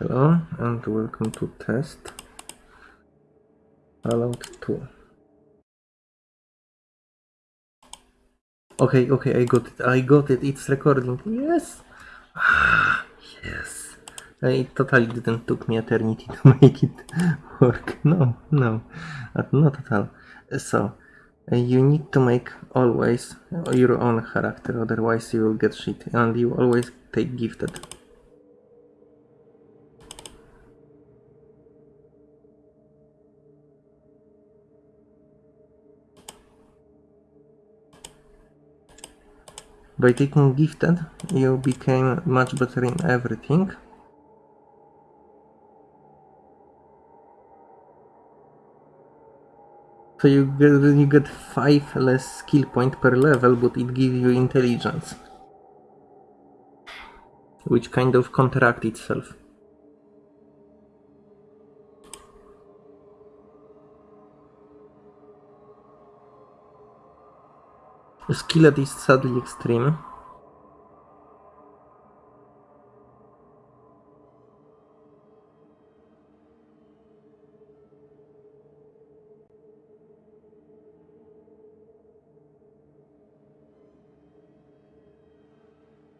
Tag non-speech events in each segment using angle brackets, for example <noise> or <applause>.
Hello and welcome to test Fallout 2. Okay, okay, I got it, I got it, it's recording, yes! Ah, yes! It totally didn't took me eternity <laughs> to make it work, no, no, not at all. So, uh, you need to make always your own character, otherwise you will get shit, and you always take gifted. By taking gifted, you became much better in everything. So you get, you get 5 less skill point per level, but it gives you intelligence. Which kind of counteract itself. Skillet is sadly extreme.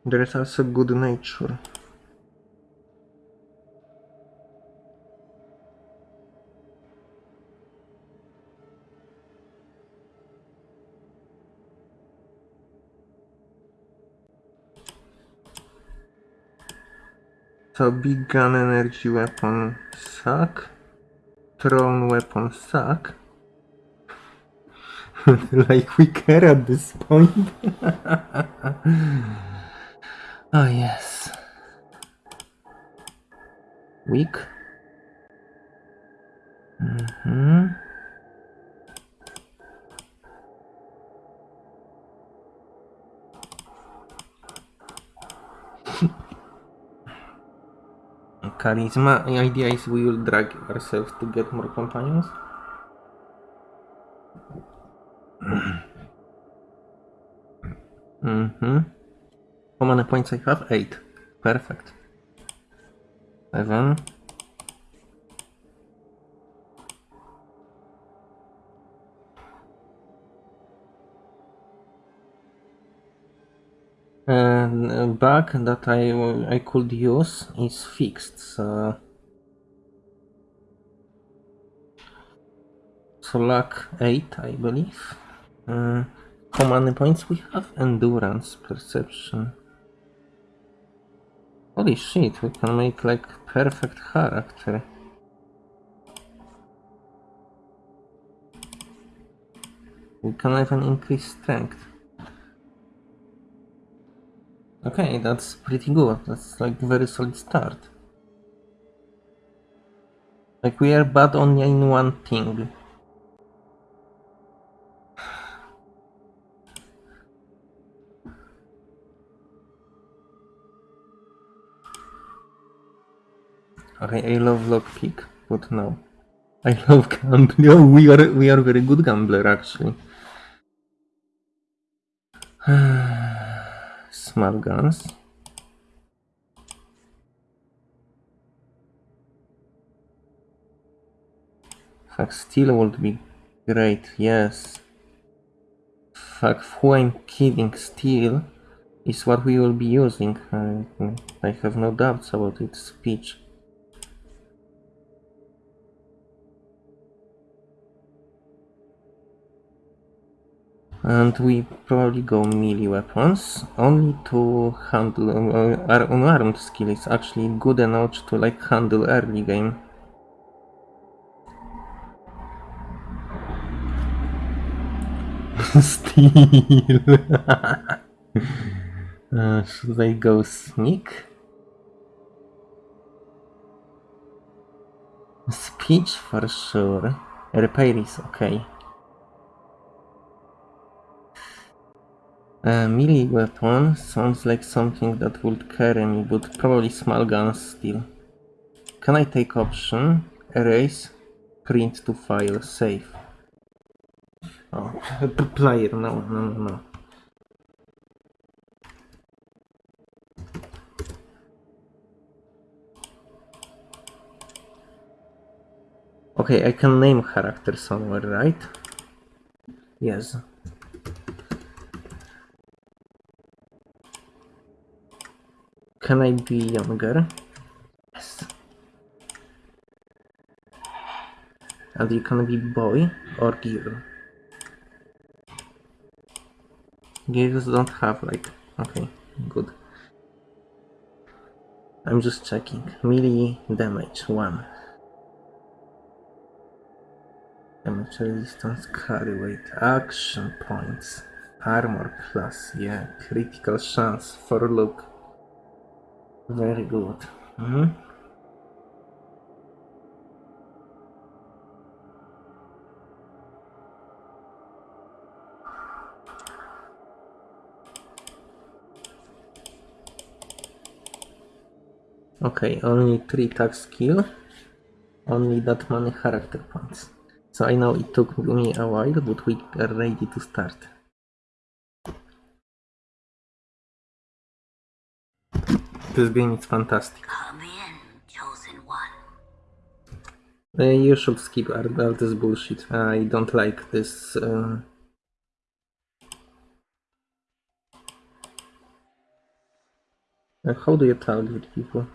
There is also good nature. So big gun energy weapon suck. Thrown weapon suck. <laughs> like we care at this point. <laughs> oh yes. Weak. Mm-hmm. Charisma. The idea is we will drag ourselves to get more companions. mm-hmm. How many points I have? Eight. Perfect. Seven. And bug that I I could use is fixed. So, so luck eight, I believe. Uh, how many points we have? Endurance, perception. Holy shit, we can make like perfect character. We can even increase strength. Okay, that's pretty good. That's like very solid start. Like we are bad only in one thing. Okay, I love lockpick, but no. I love gambling. <laughs> We are we are very good gambler actually. <sighs> <sighs> Smart guns. Fuck, steal would be great, yes. Fuck, who I'm kidding, steal is what we will be using. I, I have no doubts about its speech. And we probably go melee weapons, only to handle uh, our unarmed skill is actually good enough to like handle early game. <laughs> Steal. <laughs> uh, should I go sneak? Speech for sure. Repair is okay. A melee weapon sounds like something that would carry me, but probably small guns still. Can I take option? Erase, print to file, save. Oh, player, no, no, no, no. Okay, I can name character somewhere, right? Yes. Can I be younger? Yes. And you can be boy or girl. Girls don't have like okay, good. I'm just checking. Melee damage one. Damage resistance, carry weight, action points, armor plus, yeah, critical chance for look. Very good. Mhm. Okay, only 3 tag skill, only that many character points. So I know it took me a while, but we are ready to start. This game is fantastic. In. Uh, you should skip all all this bullshit. I don't like this. Uh... uh, How do you target people?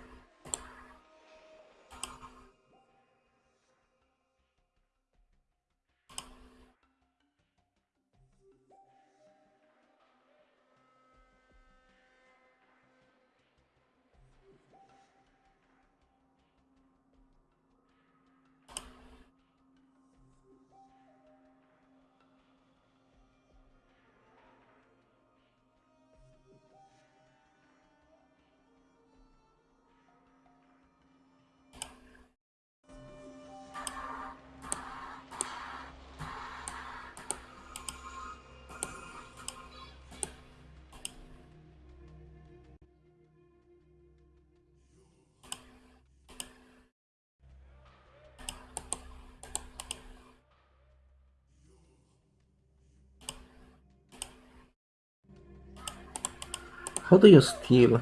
How do you steal?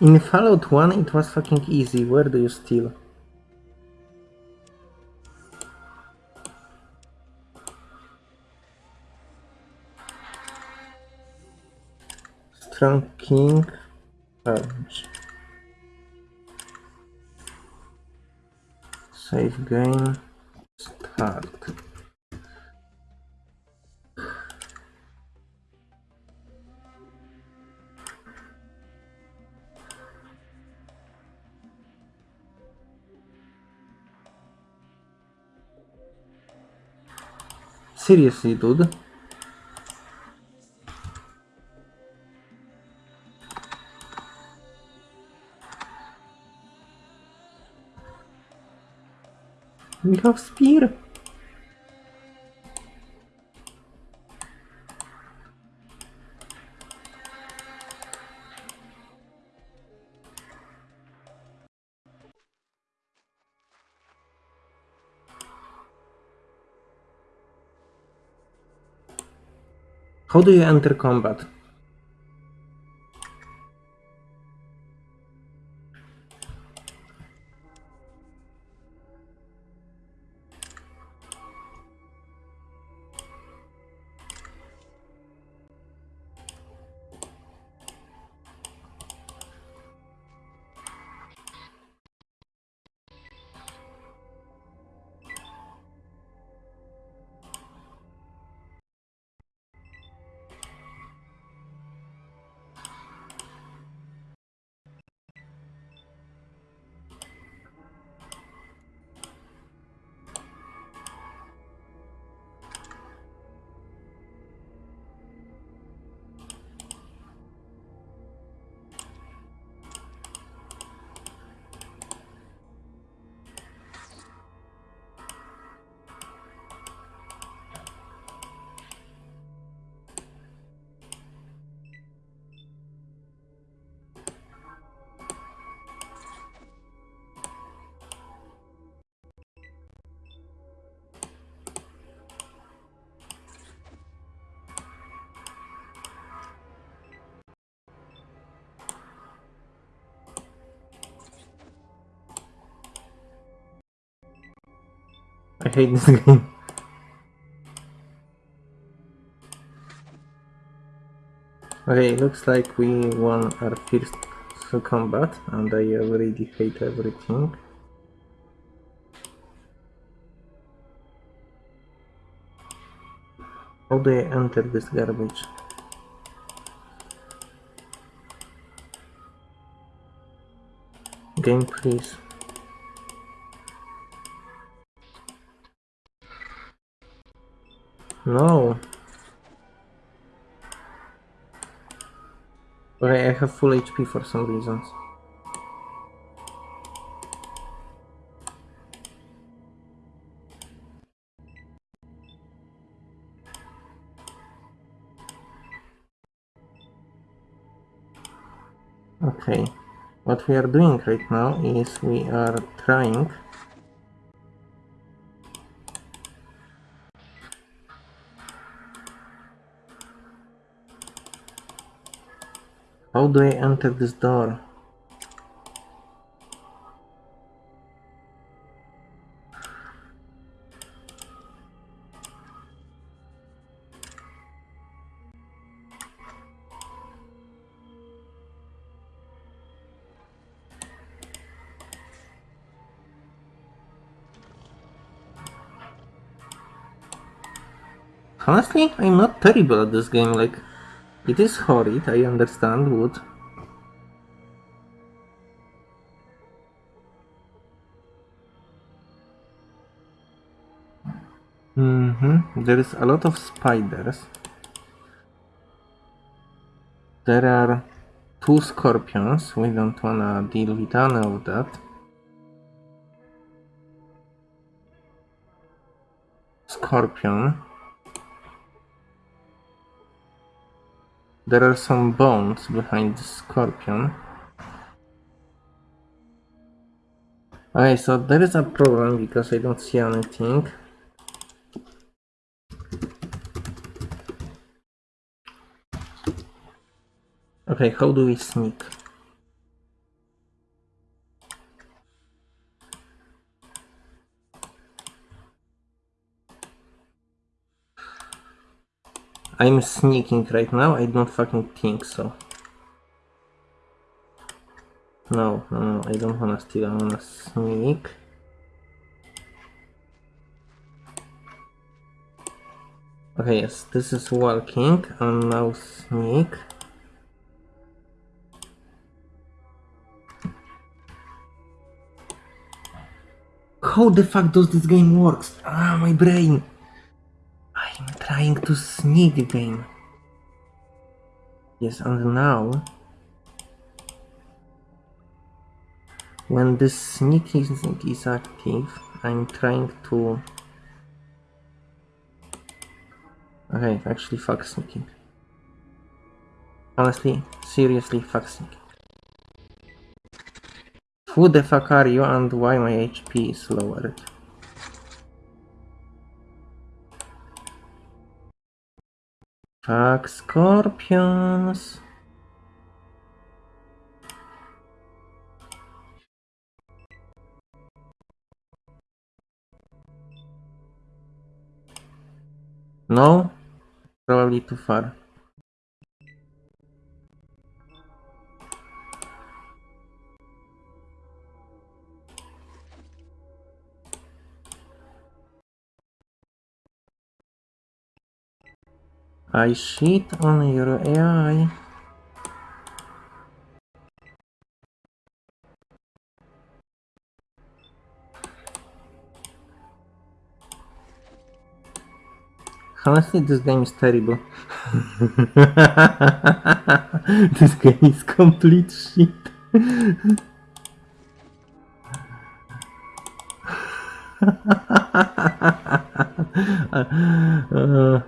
In Fallout 1 it was fucking easy. Where do you steal? Strong King. Save game. Dude? We have spear. How do you enter combat? I hate this <laughs> game. Okay, looks like we won our first combat and I already hate everything. How do I enter this garbage? Game please. No. Okay, I have full HP for some reasons. Okay, what we are doing right now is we are trying How do I enter this door? Honestly, I'm not terrible at this game, like, it is horrid, I understand, wood. Mm-hmm. There is a lot of spiders. There are two scorpions. We don't wanna deal with any of that. Scorpion. There are some bones behind the scorpion. Okay, so there is a problem because I don't see anything. Okay, how do we sneak? I'm sneaking right now, I don't fucking think so. No, no, no, I don't wanna steal, I wanna sneak. Okay, yes, this is walking, and now sneak. How the fuck does this game works? Ah, my brain! Trying to sneak the game. Yes, and now... When this sneaking is active, I'm trying to... Okay, actually fuck sneaking. Honestly, seriously fuck sneaking. Who the fuck are you and why my HP is lowered? Fuck scorpions. No? Probably too far. I shit on your AI. Honestly, this game is terrible. <laughs> this game is complete shit. <laughs> uh,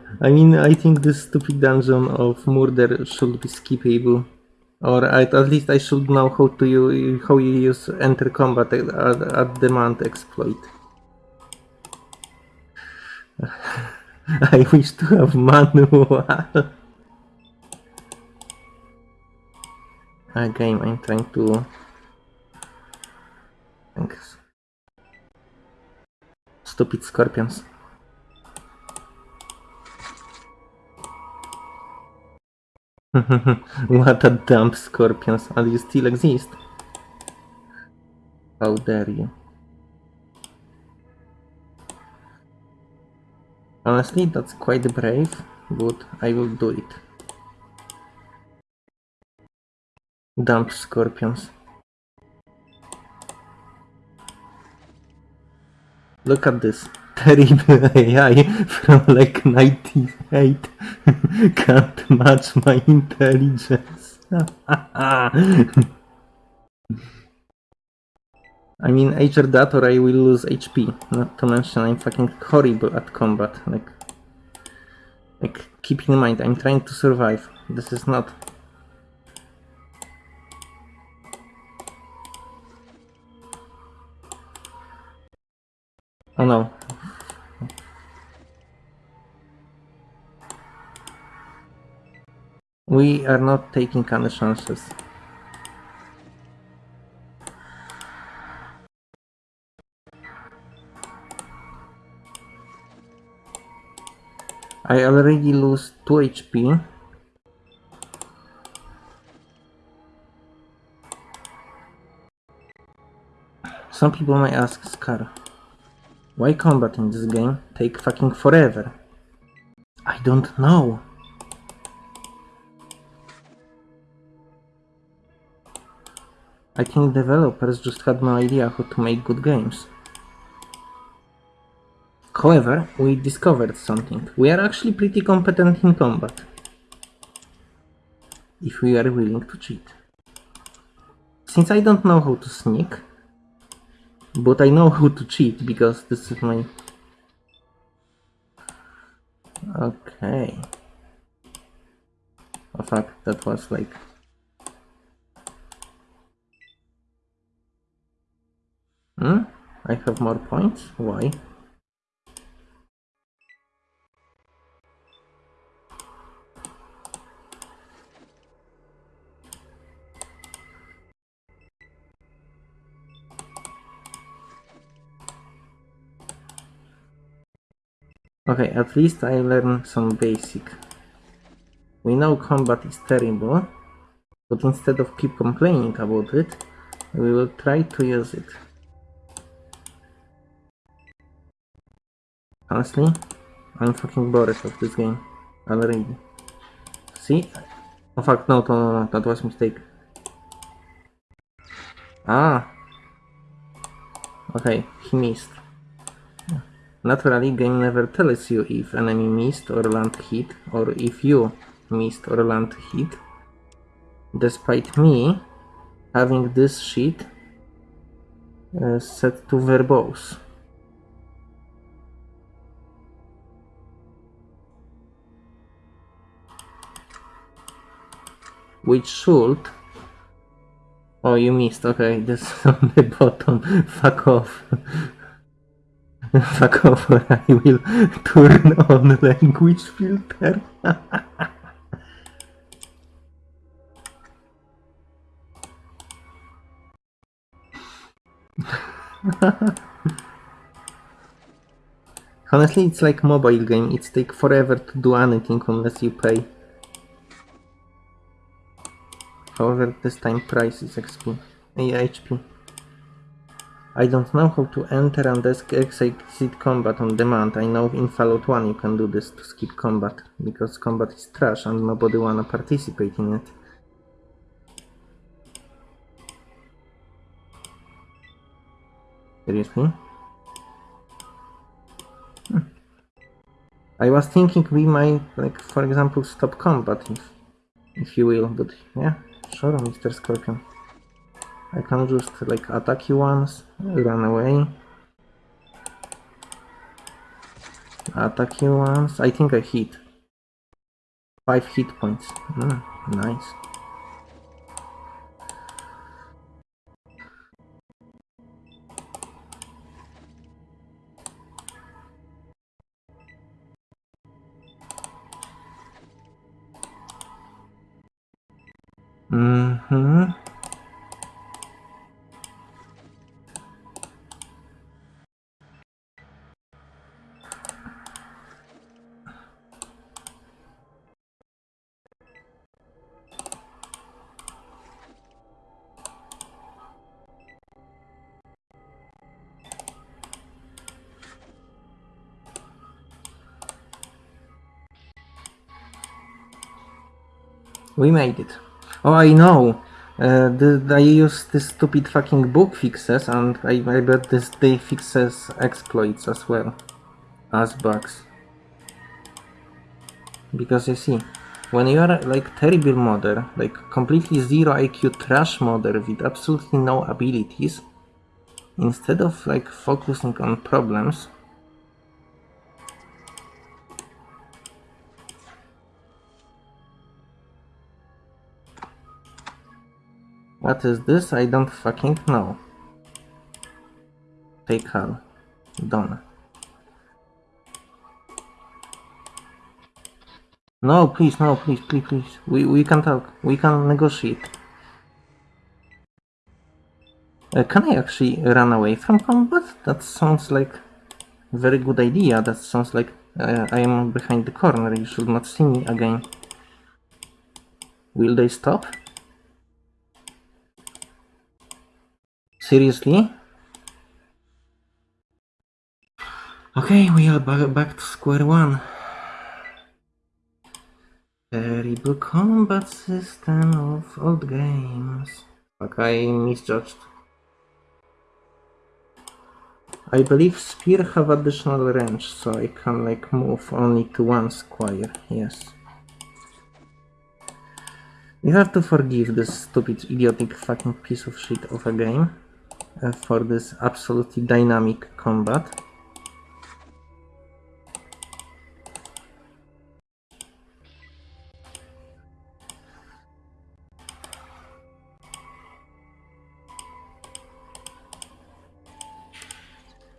<laughs> I mean, I think this stupid dungeon of murder should be skippable. Or at, at least I should know how to use, how you use enter combat at, at, at demand exploit. <laughs> I wish to have manual. <laughs> Again, I'm trying to... Thanks. Stupid scorpions. <laughs> what a dump scorpions, and you still exist. How dare you. Honestly, that's quite brave, but I will do it. Dump scorpions. Look at this terrible <laughs> AI from like 98 <laughs> can't match my intelligence. <laughs> I mean, Ager that or I will lose HP. Not to mention I'm fucking horrible at combat. Like, like keep in mind, I'm trying to survive. This is not Ah, oh no. We are not taking any chances. I already lose 2 HP. Some people might ask Scar, why combat in this game take fucking forever? I don't know. I think developers just had no idea how to make good games. However, we discovered something. We are actually pretty competent in combat. If we are willing to cheat. Since I don't know how to sneak, but I know how to cheat because this is my... Okay. Oh fuck, that was like... Hmm? I have more points? Why? Okay, at least I learned some basic. We know combat is terrible, but instead of keep complaining about it, we will try to use it. Honestly, I'm fucking bored of this game already. See? Oh fuck, no, no, no, no, that was mistake. Ah! Okay, he missed. Naturally, game never tells you if enemy missed or land hit, or if you missed or land hit. Despite me having this sheet uh, set to verbose. Which should... Oh, you missed. Okay, <laughs> this is on the bottom. Fuck off. Fuck off I will turn on the language filter. Honestly, it's like mobile game. It takes forever to do anything unless you pay. However, this time price is XP. Yeah, HP. I don't know how to enter and exit combat on demand. I know in Fallout 1 you can do this to skip combat, because combat is trash and nobody wanna participate in it. Seriously? Hmm. I was thinking we might, like, for example, stop combat, if, if you will, but yeah, sure, Mr. Scorpion. I can just like attack you once, run away. Attack you once. I think I hit. 5 hit points. Mm, nice. Mm-hmm. We made it. Oh, I know. Uh, the, I used this stupid fucking book fixes, and I, I bet this they fixes exploits as well as bugs. Because you see, when you are like terrible modder, like completely zero IQ trash modder with absolutely no abilities, instead of like focusing on problems, What is this? I don't fucking know. Take her. Done. No, please, no, please, please, please. We, we can talk. We can negotiate. Uh, can I actually run away from combat? That sounds like a very good idea. That sounds like uh, I am behind the corner. You should not see me again. Will they stop? Seriously? Okay, we are ba back to square one. Terrible combat system of old games. Okay, I misjudged. I believe spear have additional range, so I can like move only to one square, yes. You have to forgive this stupid, idiotic fucking piece of shit of a game Uh, for this absolutely dynamic combat.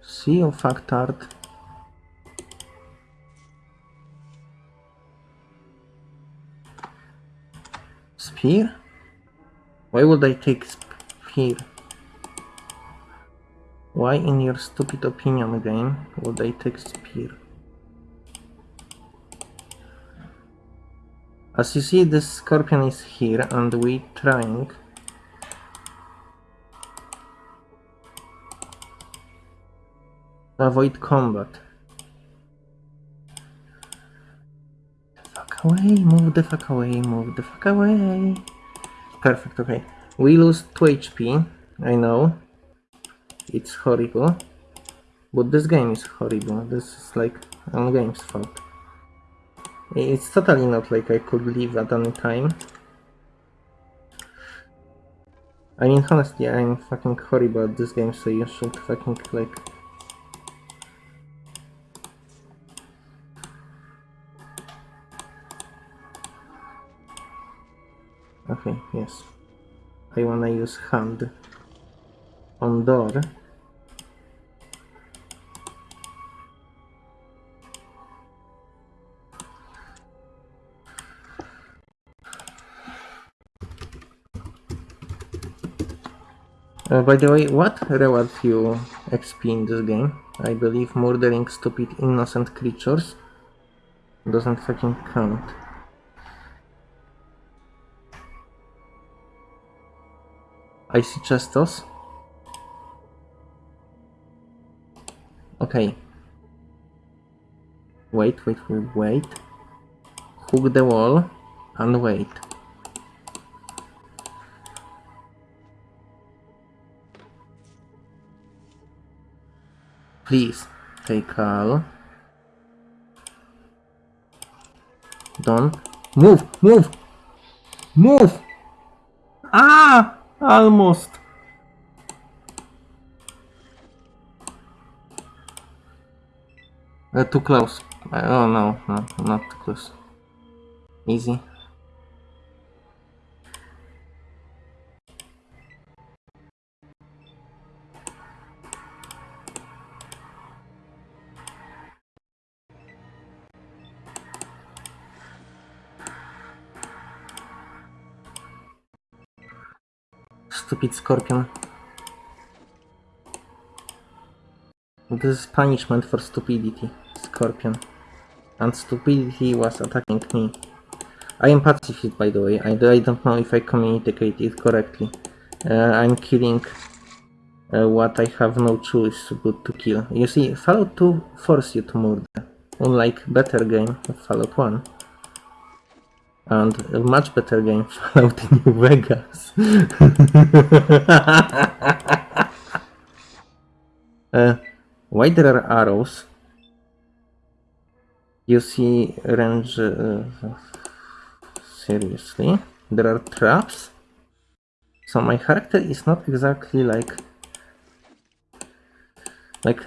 See you, factard. Spear? Why would I take spear? Why in your stupid opinion game would I take spear? As you see this scorpion is here and we trying avoid combat. The fuck away, move the fuck away, move the fuck away. Perfect, okay. We lose 2 HP, I know. It's horrible. But this game is horrible. This is like on game's fault. It's totally not like I could leave at any time. I mean, honestly, I'm fucking horrible at this game, so you should fucking like... Okay, yes. I wanna use hand on door. Uh, by the way, what rewards you XP in this game? I believe murdering stupid innocent creatures doesn't fucking count. I see Chestos. Okay. Wait, wait, wait, wait. Hook the wall and wait. Please, take all. Don't move, move, move. Ah, almost. Uh, too close. Oh no, no, not too close. Easy. Stupid scorpion. This is punishment for stupidity, Scorpion. And stupidity was attacking me. I am pacifist by the way, I, I don't know if I communicated correctly. Uh, I'm killing uh, what I have no choice but to kill. You see, Fallout 2 force you to murder, unlike better game, Fallout 1. And a much better game, <laughs> Fallout New Vegas. <laughs> uh, why there are arrows? You see range... Uh, seriously? There are traps? So my character is not exactly like... Like...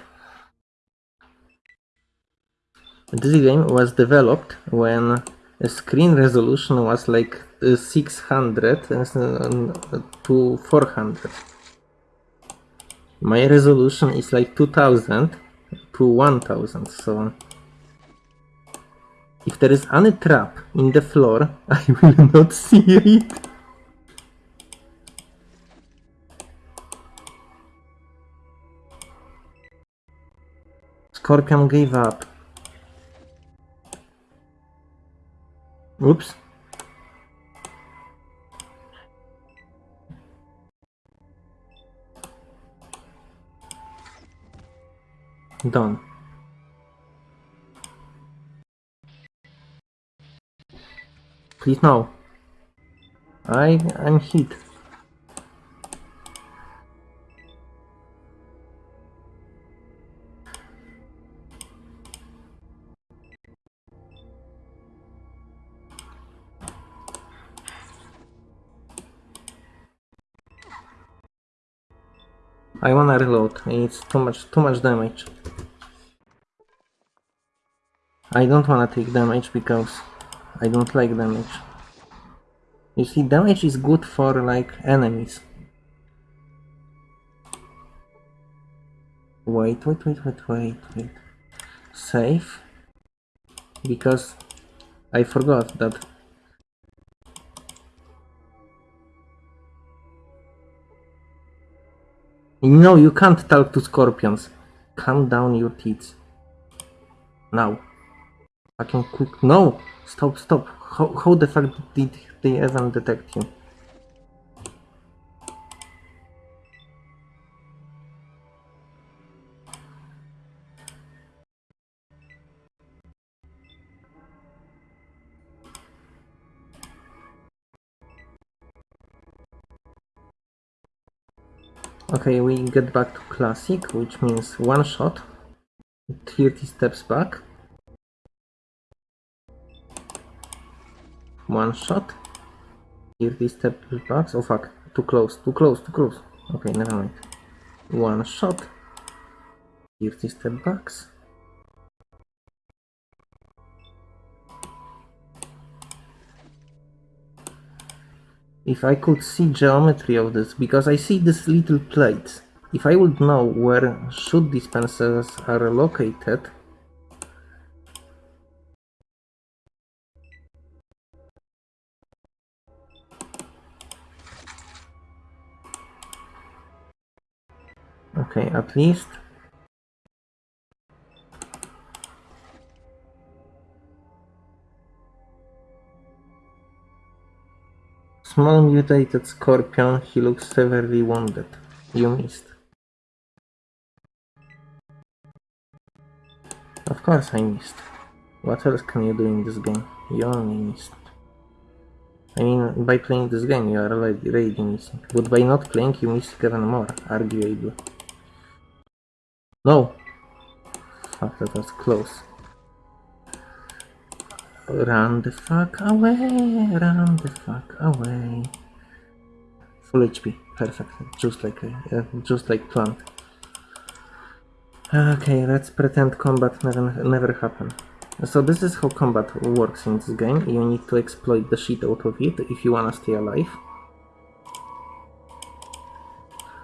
This game was developed when screen resolution was like uh, 600 uh, to 400. My resolution is like 2000 to 1000, so if there is any trap in the floor, <laughs> I will not see it. Scorpion gave up. Oops. Done. Please no. I I'm hit. I wanna reload. It's too much too much damage. I don't wanna take damage because I don't like damage. You see, damage is good for like enemies. Wait, wait, wait, wait, wait, wait. Save. Because I forgot that No, you can't talk to scorpions. Calm down your teeth. Now. Fucking quick. No! Stop, stop. How, how the fuck did they even detect you? Okay, we get back to classic, which means one shot, 30 steps back, one shot, 30 steps back, oh fuck, too close, too close, too close, okay, never mind, one shot, 30 steps backs, If I could see geometry of this, because I see these little plates. If I would know where shoot dispensers are located, Okay, at least Small mutated scorpion, he looks severely wounded. You missed. Of course I missed. What else can you do in this game? You only missed. I mean, by playing this game you are already, already missing. But by not playing you miss even more, arguably. No! Fuck, that was close. Run the fuck away, run the fuck away. Full HP, perfect, just like uh, just like planned. Okay, let's pretend combat never, never happened. So this is how combat works in this game. You need to exploit the shit out of it if you wanna stay alive.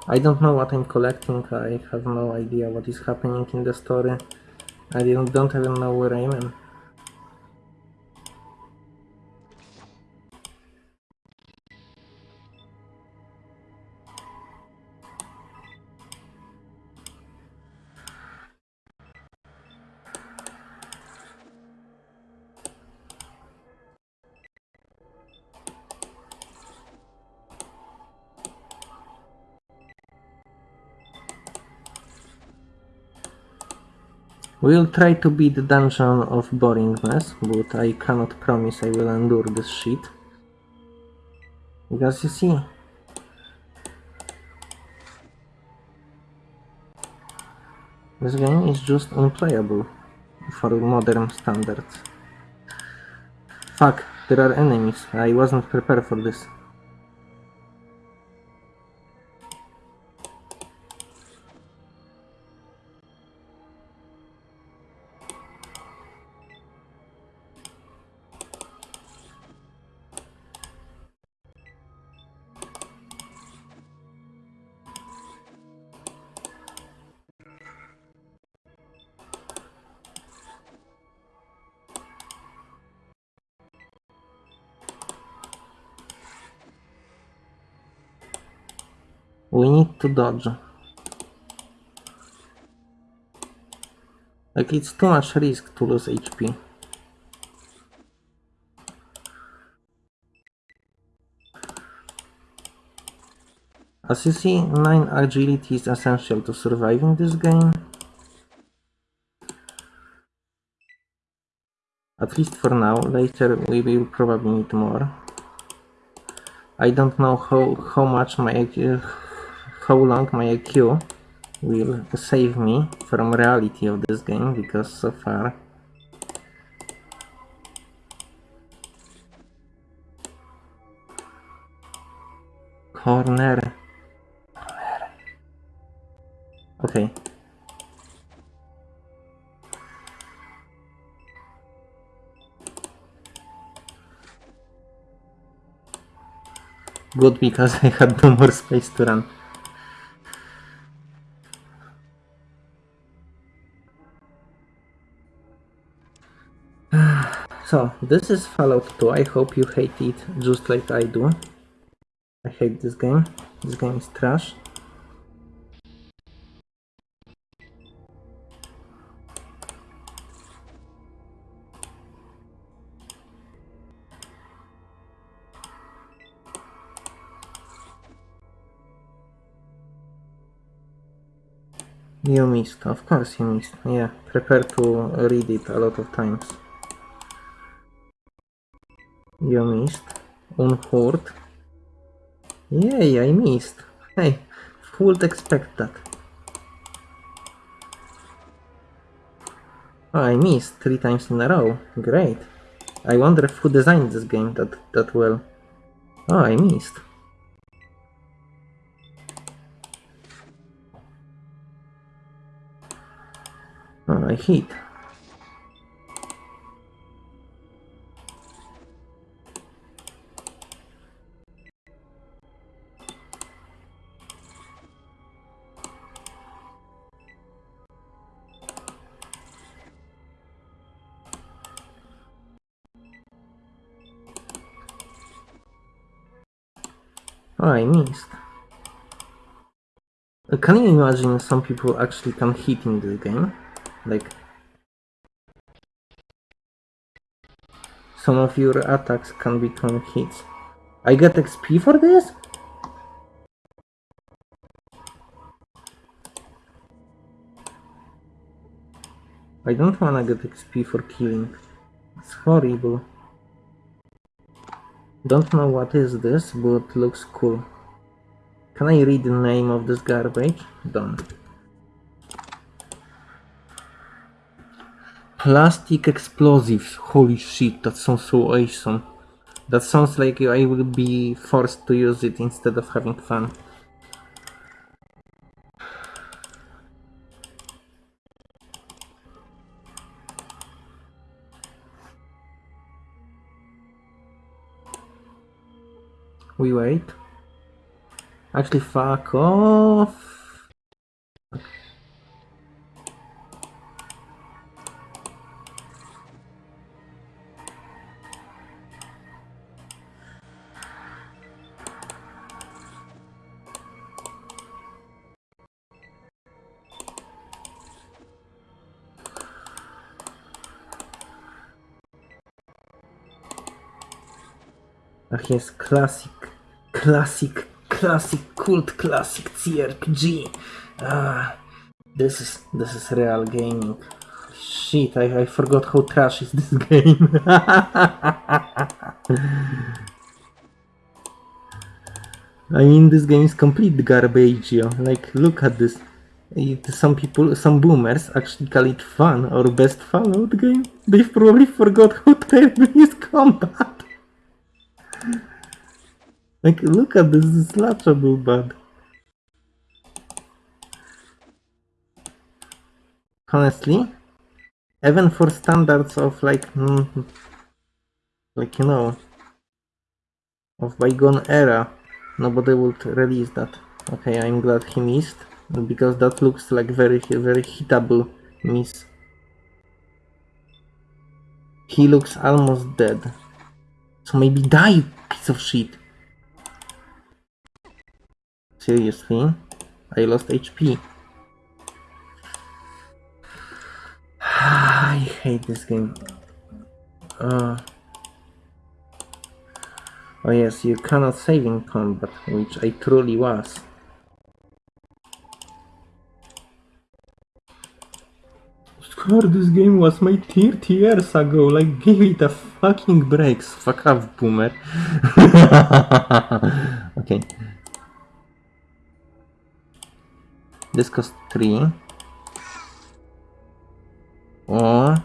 I don't know what I'm collecting, I have no idea what is happening in the story. I don't, don't even know where I am. We'll try to beat the dungeon of boringness, but I cannot promise I will endure this shit. Because you see, this game is just unplayable for modern standards. Fuck, there are enemies. I wasn't prepared for this. We need to dodge. Like it's too much risk to lose HP. As you see, 9 agility is essential to surviving this game. At least for now, later we will probably need more. I don't know how, how much my how long my IQ will save me from reality of this game because so far corner. Okay. Good because <laughs> I had no more space to run So, this is Fallout 2. I hope you hate it just like I do. I hate this game. This game is trash. You missed, of course you missed. Yeah, prepare to read it a lot of times. You missed. Unhurt. Yay, I missed. Hey, would expect that? Oh, I missed three times in a row. Great. I wonder who designed this game that, that well. Oh, I missed. Oh, I hit. Oh, I missed. Uh, Can you imagine some people actually can hit in this game? Like... Some of your attacks can become hits. I get XP for this? I don't wanna get XP for killing. It's horrible. Don't know what is this, but looks cool. Can I read the name of this garbage? Done. Plastic explosives. Holy shit, that sounds so awesome. That sounds like I will be forced to use it instead of having fun. We wait. Actually, fuck off. Ach jest classic, classic, classic, cult classic CRPG. Ah, this is this is real gaming. shit, I, I forgot how trash is this <laughs> game. I mean, this game is complete garbage, yo. Like, look at this. It, some people, some boomers actually call it fun or best Fallout game. They've probably forgot how terrible is combat. Like, look at this, this is laughable bad. Honestly, even for standards of like, mm, like you know, of bygone era, nobody would release that. Okay, I'm glad he missed because that looks like very very hitable miss. He looks almost dead. So maybe die, piece of shit. Seriously? I lost HP. <sighs> I hate this game. Uh, oh yes, you cannot save in combat, which I truly was. Score, this game was made 30 years ago, like give it a fucking breaks. Fuck off, boomer. <laughs> okay. This cost 3. Or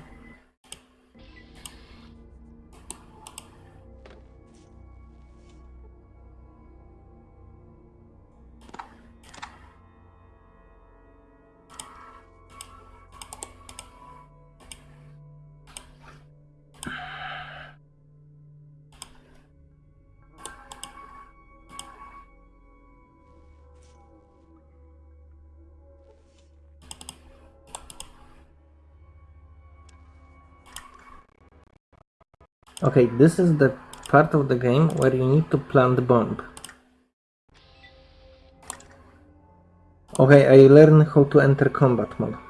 Okay, this is the part of the game where you need to plant the bomb. Okay, I learned how to enter combat mode.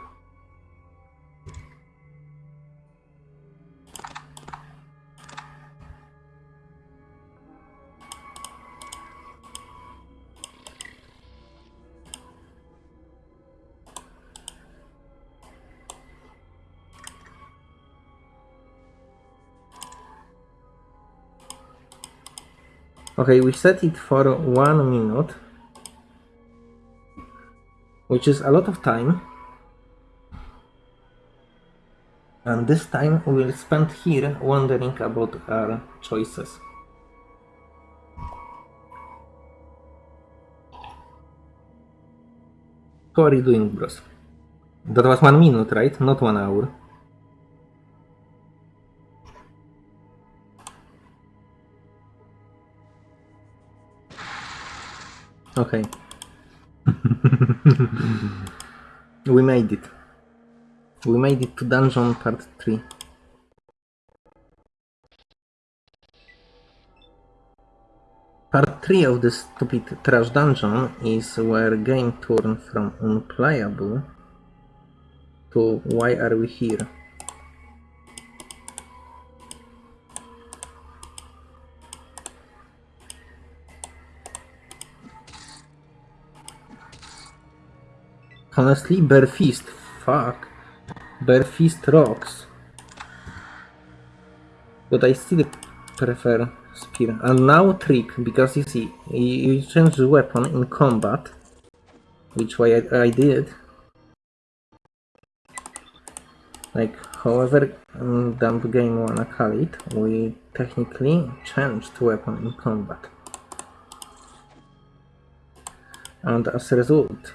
Okay, we set it for one minute, which is a lot of time. And this time we will spend here wondering about our choices. How are you doing, bros? That was one minute, right? Not one hour. Okay. <laughs> we made it. We made it to dungeon part 3. Part 3 of this stupid trash dungeon is where game turned from unplayable to why are we here. Honestly, Bare Fist. Fuck. Bare Fist rocks. But I still prefer Spear. And now Trick, because you see, you change the weapon in combat. Which way I, I did. Like, however um, dumb game wanna call it, we technically changed weapon in combat. And as a result,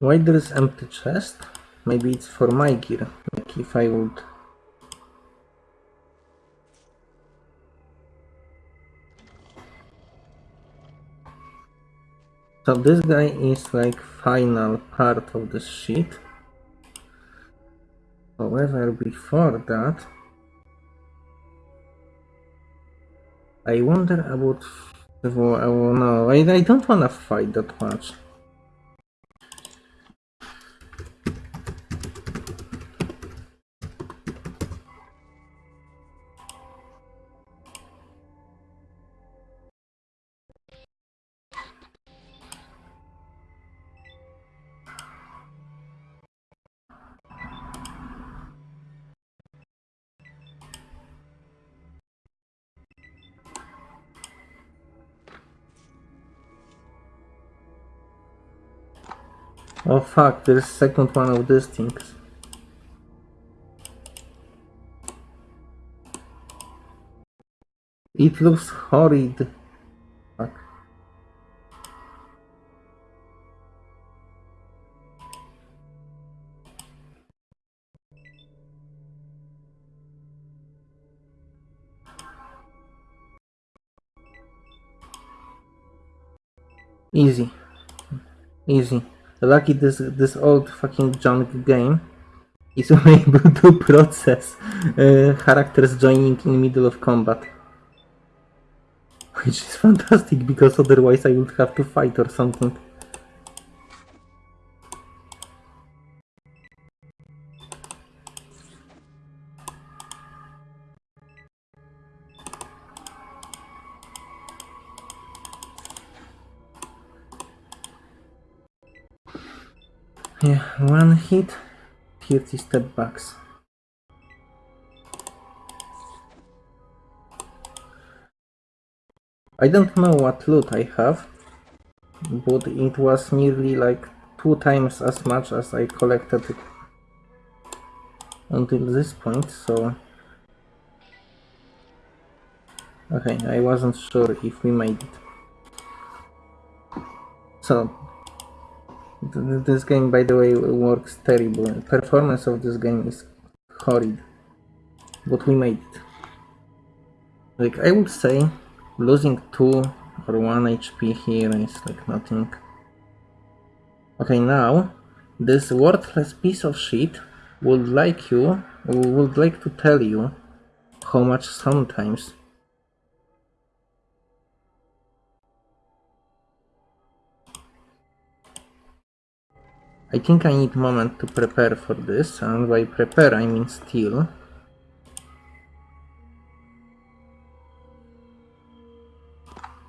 Why there is empty chest? Maybe it's for my gear. Like if I would... So this guy is like final part of the sheet. However, before that, I wonder about. Oh, no, I, I don't wanna fight that much. Fuck, there's second one of these things. It looks horrid. Fuck. Easy. Easy. Lucky this this old fucking junk game is <laughs> able to process uh, characters joining in the middle of combat. Which is fantastic because otherwise I would have to fight or something. Hit, 30 step backs. I don't know what loot I have, but it was nearly like two times as much as I collected until this point, so... Okay, I wasn't sure if we made it. So, this game, by the way, works terrible. Performance of this game is horrid, but we made it. Like, I would say losing 2 or 1 HP here is like nothing. Okay, now this worthless piece of shit would like you would like to tell you how much sometimes I think I need moment to prepare for this and by prepare I mean steal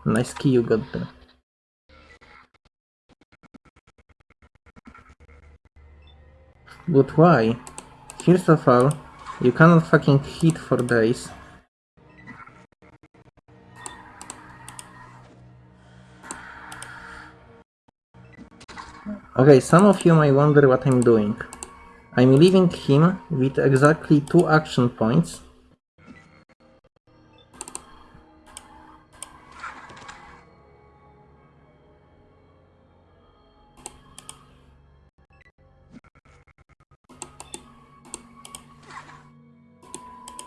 Nice key you got there. But why? First of all, you cannot fucking hit for days. Okay, some of you might wonder what I'm doing. I'm leaving him with exactly two action points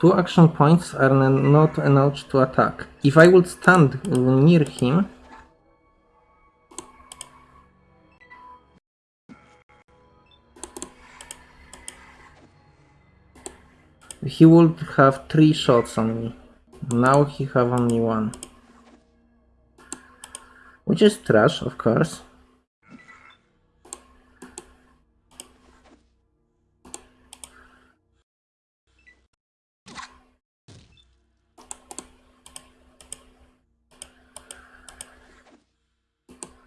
Two action points are not enough to attack. If I would stand near him, he would have three shots on me. Now he have only one. Which is trash, of course.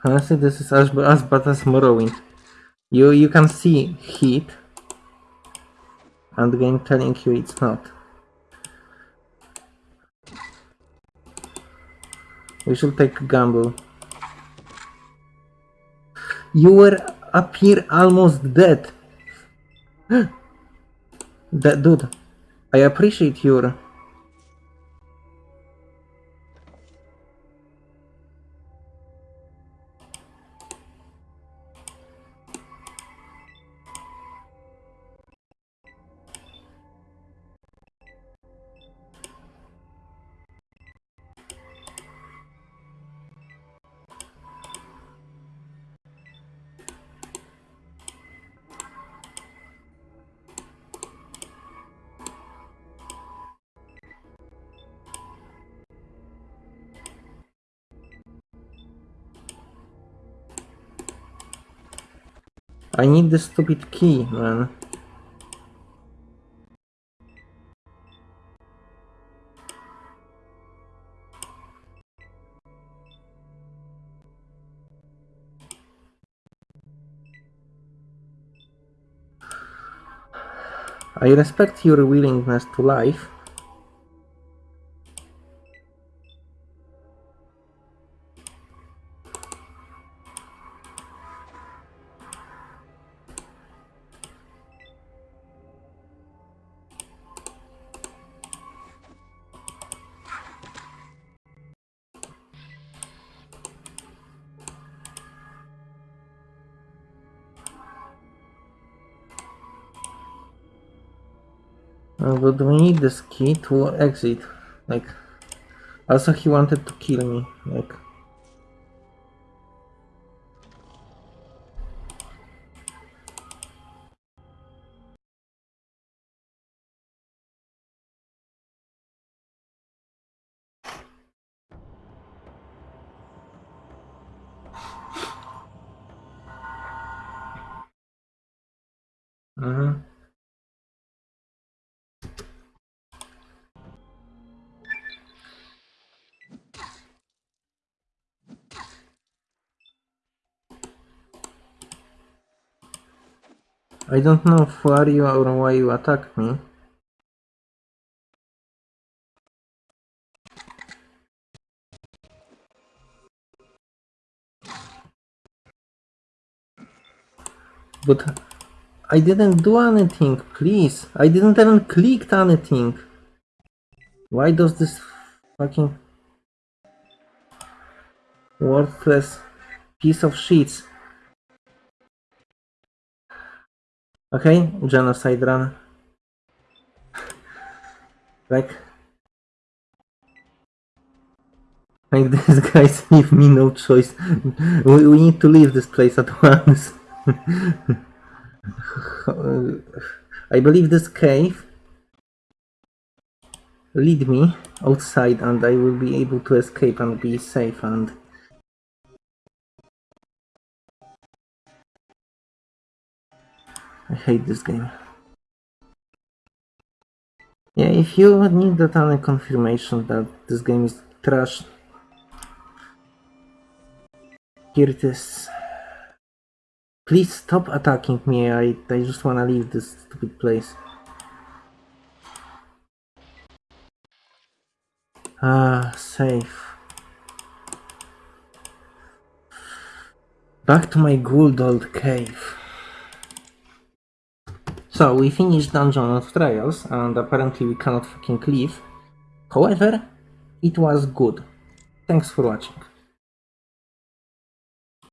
Honestly, this is as, as bad as Morrowind. You you can see heat, and game telling you it's not. We should take a gamble. You were up here almost dead. <gasps> that dude, I appreciate your need the stupid key, man. I respect your willingness to live. But we need this key to exit. Like, also he wanted to kill me. Like, I don't know who are you or why you attack me. But I didn't do anything, please. I didn't even click anything. Why does this fucking worthless piece of shit? Okay, genocide run. Like, like these guys leave me no choice. We, we need to leave this place at once. <laughs> I believe this cave lead me outside and I will be able to escape and be safe and I hate this game. Yeah, if you need that any confirmation that this game is trash, here it is. Please stop attacking me, I, I just wanna leave this stupid place. Ah, safe. Back to my good old cave. So, we finished Dungeon of Trials, and apparently we cannot fucking leave. However, it was good. Thanks for watching.